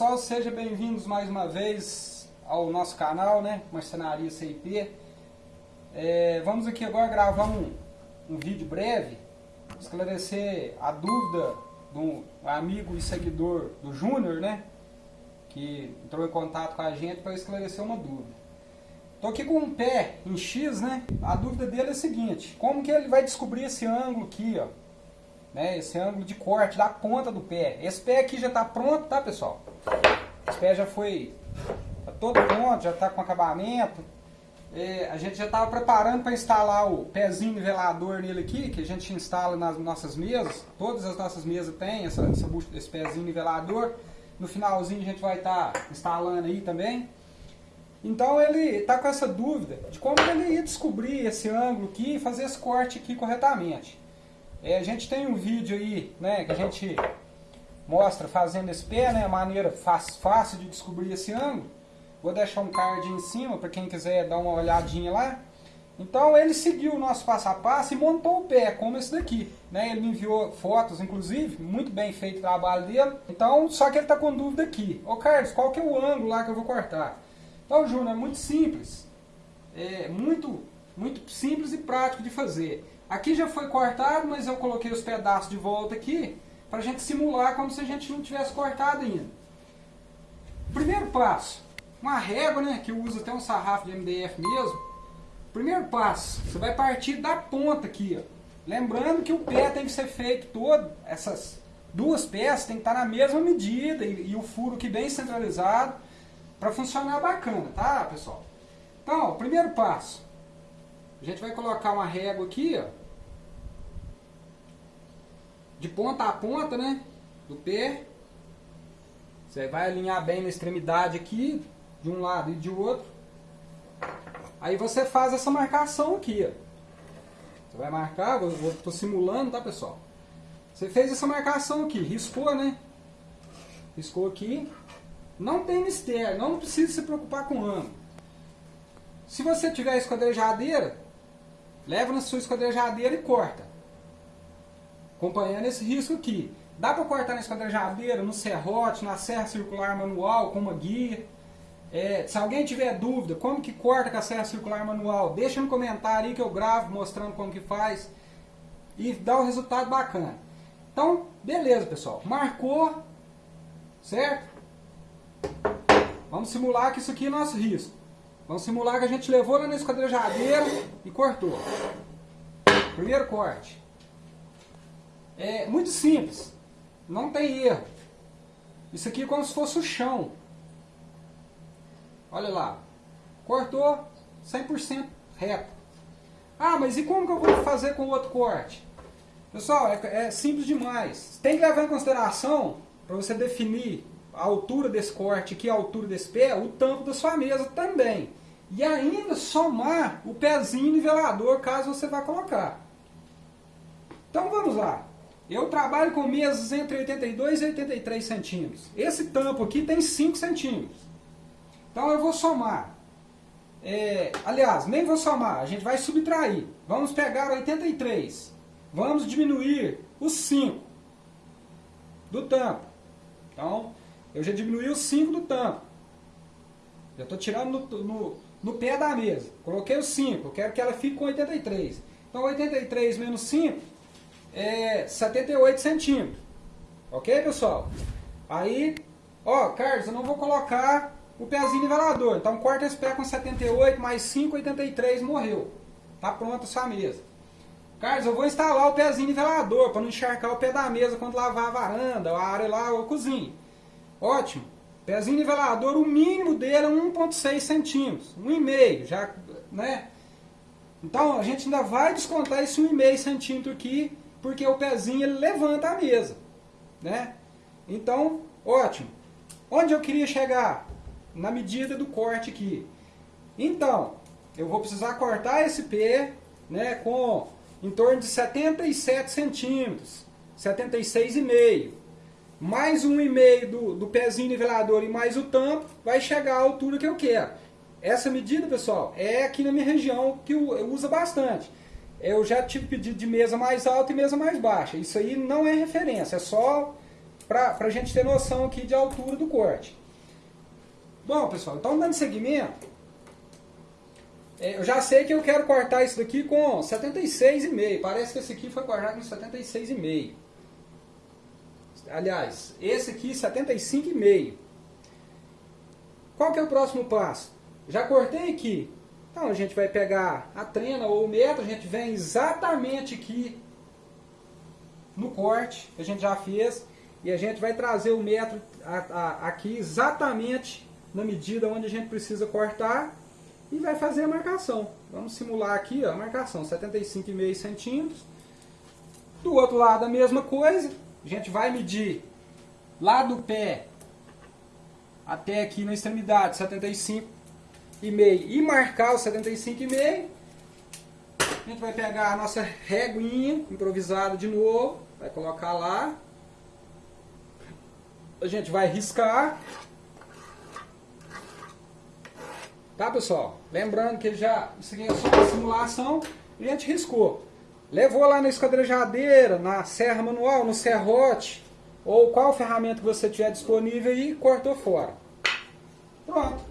Pessoal, sejam bem-vindos mais uma vez ao nosso canal, né? Marcenaria CIP. É, vamos aqui agora gravar um, um vídeo breve, esclarecer a dúvida do amigo e seguidor do Júnior, né? Que entrou em contato com a gente para esclarecer uma dúvida. Estou aqui com um pé em X, né? A dúvida dele é a seguinte, como que ele vai descobrir esse ângulo aqui, ó? Né, esse ângulo de corte da ponta do pé. Esse pé aqui já está pronto, tá pessoal? Esse pé já foi tá todo pronto, já está com acabamento. É, a gente já estava preparando para instalar o pezinho nivelador nele aqui, que a gente instala nas nossas mesas. Todas as nossas mesas têm essa, essa esse pezinho nivelador. No finalzinho a gente vai estar tá instalando aí também. Então ele está com essa dúvida de como ele ia descobrir esse ângulo aqui e fazer esse corte aqui corretamente. É, a gente tem um vídeo aí, né, que a gente mostra fazendo esse pé, né, a maneira fácil, de descobrir esse ângulo. Vou deixar um card em cima para quem quiser dar uma olhadinha lá. Então ele seguiu o nosso passo a passo e montou o pé, como esse daqui. Né? Ele me enviou fotos, inclusive, muito bem feito o trabalho dele. Então, só que ele está com dúvida aqui. Ô Carlos, qual que é o ângulo lá que eu vou cortar? Então, Júnior, é muito simples. É muito, muito simples e prático de fazer. Aqui já foi cortado, mas eu coloquei os pedaços de volta aqui para a gente simular como se a gente não tivesse cortado ainda. Primeiro passo, uma régua, né, que usa até um sarrafo de MDF mesmo. Primeiro passo, você vai partir da ponta aqui, ó. Lembrando que o pé tem que ser feito todo, essas duas peças tem que estar na mesma medida e, e o furo aqui bem centralizado para funcionar bacana, tá, pessoal? Então, ó, primeiro passo, a gente vai colocar uma régua aqui, ó, de ponta a ponta, né? Do pé. Você vai alinhar bem na extremidade aqui, de um lado e de outro. Aí você faz essa marcação aqui, ó. Você vai marcar, vou, tô simulando, tá pessoal? Você fez essa marcação aqui, riscou, né? Riscou aqui. Não tem mistério, não precisa se preocupar com ângulo. Se você tiver esquadrejadeira, leva na sua esquadrejadeira e corta acompanhando esse risco aqui. Dá para cortar na esquadrejadeira, no serrote, na serra circular manual, com uma guia. É, se alguém tiver dúvida, como que corta com a serra circular manual, deixa no comentário aí que eu gravo mostrando como que faz. E dá um resultado bacana. Então, beleza pessoal. Marcou, certo? Vamos simular que isso aqui é nosso risco. Vamos simular que a gente levou lá na esquadrejadeira e cortou. Primeiro corte. É muito simples. Não tem erro. Isso aqui é como se fosse o chão. Olha lá. Cortou 100% reto. Ah, mas e como que eu vou fazer com o outro corte? Pessoal, é, é simples demais. Tem que levar em consideração, para você definir a altura desse corte aqui, a altura desse pé, o tampo da sua mesa também. E ainda somar o pezinho nivelador, caso você vá colocar. Então vamos lá. Eu trabalho com mesas entre 82 e 83 centímetros. Esse tampo aqui tem 5 centímetros. Então eu vou somar. É, aliás, nem vou somar, a gente vai subtrair. Vamos pegar 83. Vamos diminuir os 5 do tampo. Então, eu já diminui os 5 do tampo. Já estou tirando no, no, no, pé da mesa. Coloquei os 5, eu quero que ela fique com 83. Então, 83 menos 5 é 78 centímetros. Ok, pessoal? Aí, ó, Carlos, eu não vou colocar o pezinho nivelador. Então corta esse pé com 78 mais 5, 83, morreu. Tá pronta a sua mesa. Carlos, eu vou instalar o pezinho nivelador para não encharcar o pé da mesa quando lavar a varanda, a área lá ou a cozinha. Ótimo. Pezinho nivelador, o mínimo dele é 1,6 centímetros. 1,5, já, né? Então a gente ainda vai descontar esse 1,5 centímetro aqui porque o pezinho ele levanta a mesa, né? Então, ótimo. Onde eu queria chegar? Na medida do corte aqui. Então, eu vou precisar cortar esse pé, né, com em torno de 77 centímetros, 76,5. Mais um e meio do, do pezinho nivelador e mais o tampo, vai chegar à altura que eu quero. Essa medida, pessoal, é aqui na minha região que usa bastante eu já tive pedido de mesa mais alta e mesa mais baixa. Isso aí não é referência, é só para a gente ter noção aqui de altura do corte. Bom, pessoal, então dando seguimento, é, eu já sei que eu quero cortar isso daqui com 76,5. Parece que esse aqui foi cortado com 76,5. Aliás, esse aqui 75,5. Qual que é o próximo passo? Já cortei aqui. Então a gente vai pegar a trena ou o metro, a gente vem exatamente aqui no corte que a gente já fez e a gente vai trazer o metro aqui exatamente na medida onde a gente precisa cortar e vai fazer a marcação. Vamos simular aqui ó, a marcação, 75,5 centímetros. Do outro lado a mesma coisa, a gente vai medir lá do pé até aqui na extremidade, 75,5 e marcar o 75,5. A gente vai pegar a nossa reguinha improvisada de novo, vai colocar lá. A gente vai riscar Tá, pessoal? Lembrando que já isso aqui é só uma simulação, a gente riscou. Levou lá na esquadrejadeira, na serra manual, no serrote, ou qual ferramenta que você tiver disponível e cortou fora. Pronto.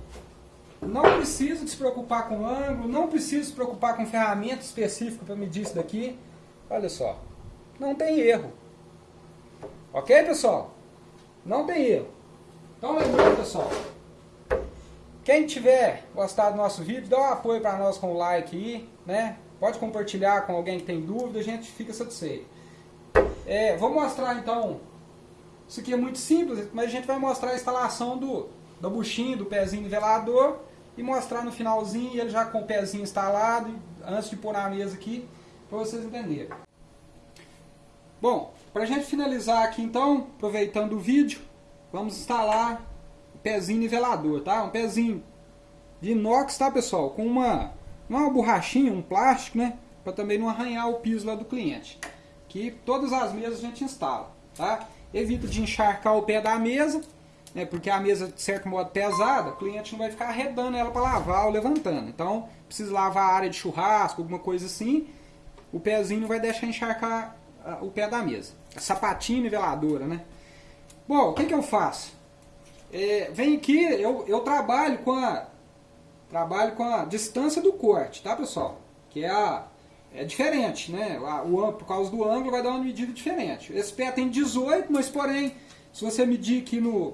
Não precisa se preocupar com ângulo, não precisa se preocupar com ferramenta específica para medir isso daqui. Olha só, não tem erro. Ok, pessoal? Não tem erro. Então lembrando, pessoal, quem tiver gostado do nosso vídeo, dá um apoio para nós com o like aí, né? Pode compartilhar com alguém que tem dúvida, a gente fica satisfeito. É, vou mostrar então, isso aqui é muito simples, mas a gente vai mostrar a instalação do, do buchinho, do pezinho nivelador e mostrar no finalzinho ele já com o pezinho instalado, antes de pôr na mesa aqui, para vocês entenderem. Bom, para a gente finalizar aqui então, aproveitando o vídeo, vamos instalar pezinho nivelador, tá? Um pezinho de inox, tá, pessoal? Com uma, uma borrachinha, um plástico, né? Para também não arranhar o piso lá do cliente. Que todas as mesas a gente instala, tá? Evita de encharcar o pé da mesa, né? Porque a mesa, de certo modo, pesada, o cliente não vai ficar arredando ela para lavar ou levantando. Então, precisa lavar a área de churrasco, alguma coisa assim. O pezinho não vai deixar encharcar uh, o pé da mesa. A sapatinha niveladora, né? Bom, o que, que eu faço? É, vem aqui, eu, eu trabalho com a trabalho com a distância do corte, tá pessoal? Que é a é diferente, né? O, por causa do ângulo vai dar uma medida diferente. Esse pé tem 18, mas porém, se você medir aqui no,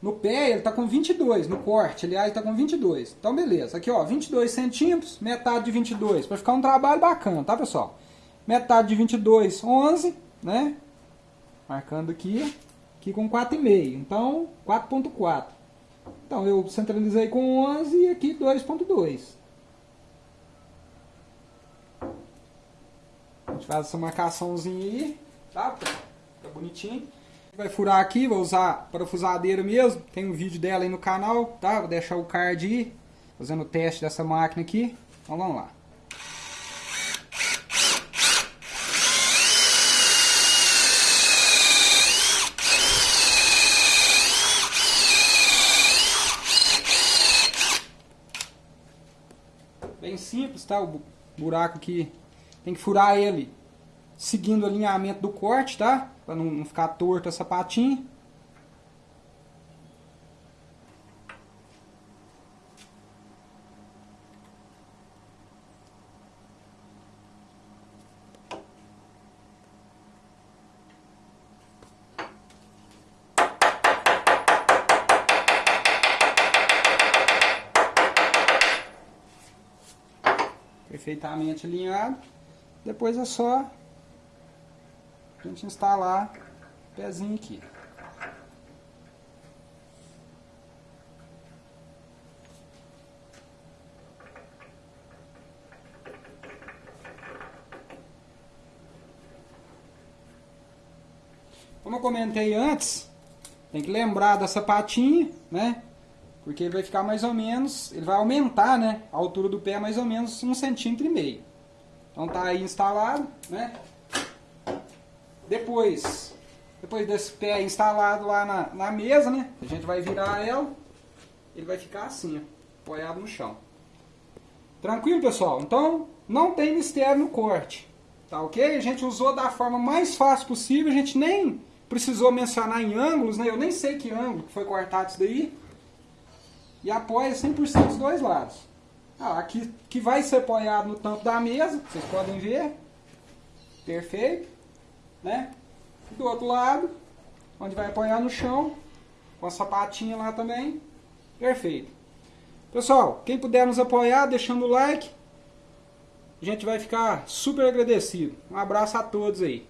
no pé, ele está com 22, no corte, aliás, está com 22. Então beleza, aqui ó, 22 centímetros, metade de 22, para ficar um trabalho bacana, tá pessoal? Metade de 22, 11, né? Marcando aqui aqui com 4,5. Então, 4.4. Então, eu centralizei com 11 e aqui 2.2. A gente faz essa marcaçãozinha aí, tá? Fica bonitinho. Vai furar aqui, vou usar parafusadeira mesmo. Tem um vídeo dela aí no canal, tá? Vou deixar o card aí, fazendo o teste dessa máquina aqui. Então vamos lá. Simples, tá? O buraco aqui tem que furar ele seguindo o alinhamento do corte, tá? Para não, não ficar torto essa patinha. Perfeitamente alinhado. Depois é só a gente instalar o pezinho aqui. Como eu comentei antes, tem que lembrar da sapatinha, né? Porque ele vai ficar mais ou menos, ele vai aumentar né, a altura do pé mais ou menos um centímetro e meio. Então tá aí instalado, né? Depois, depois desse pé instalado lá na, na mesa, né? A gente vai virar ela, ele vai ficar assim, ó, apoiado no chão. Tranquilo, pessoal? Então, não tem mistério no corte, tá ok? A gente usou da forma mais fácil possível, a gente nem precisou mencionar em ângulos, né? Eu nem sei que ângulo que foi cortado isso daí. E apoia 100% dos dois lados. Ah, aqui que vai ser apoiado no tampo da mesa, vocês podem ver. Perfeito. Né? Do outro lado, onde vai apoiar no chão, com a sapatinha lá também. Perfeito. Pessoal, quem puder nos apoiar, deixando o like, a gente vai ficar super agradecido. Um abraço a todos aí.